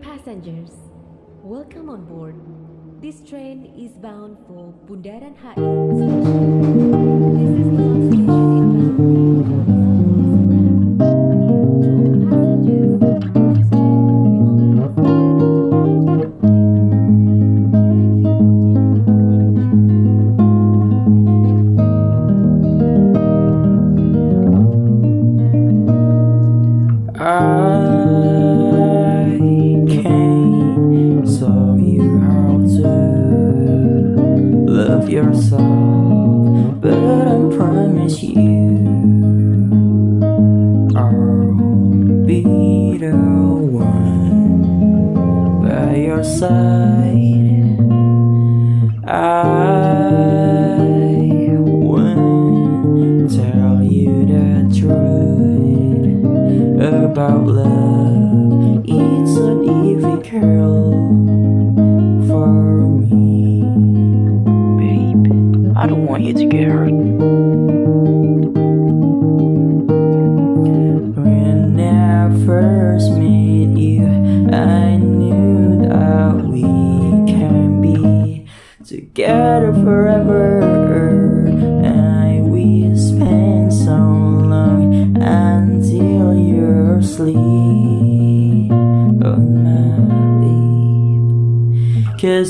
passengers, welcome on board. This train is bound for Bundaran HI This is the station. This promise you I'll be the one by your side. I won't tell you the truth about love. It's an difficult for me. I don't want you to get hurt. When I first met you, I knew that we can be together forever. I,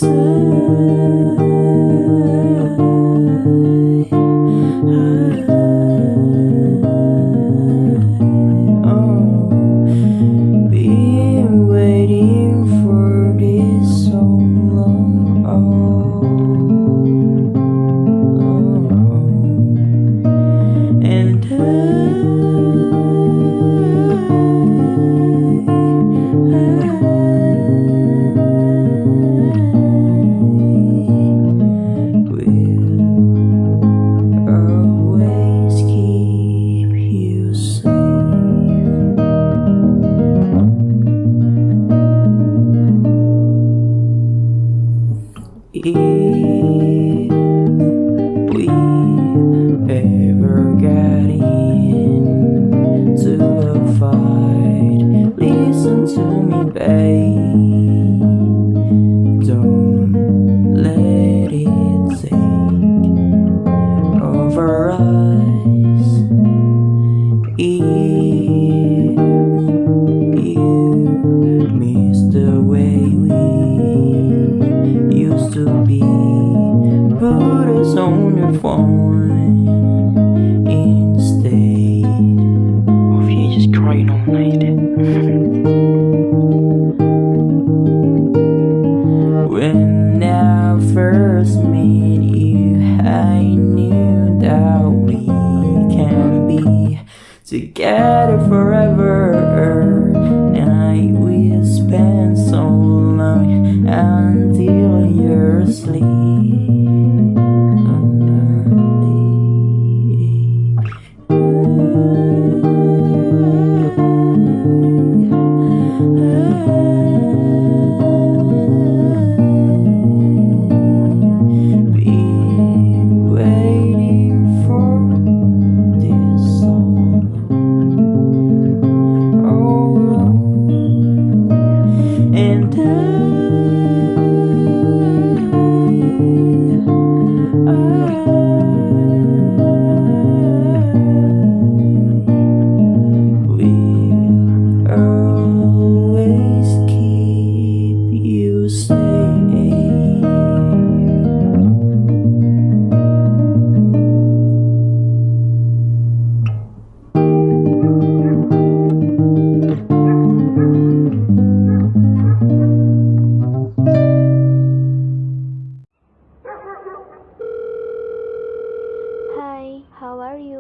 We ever get into a fight, listen to me, babe. Night. When I first met you, I knew that we can be together forever. Night we spend so long until you're asleep.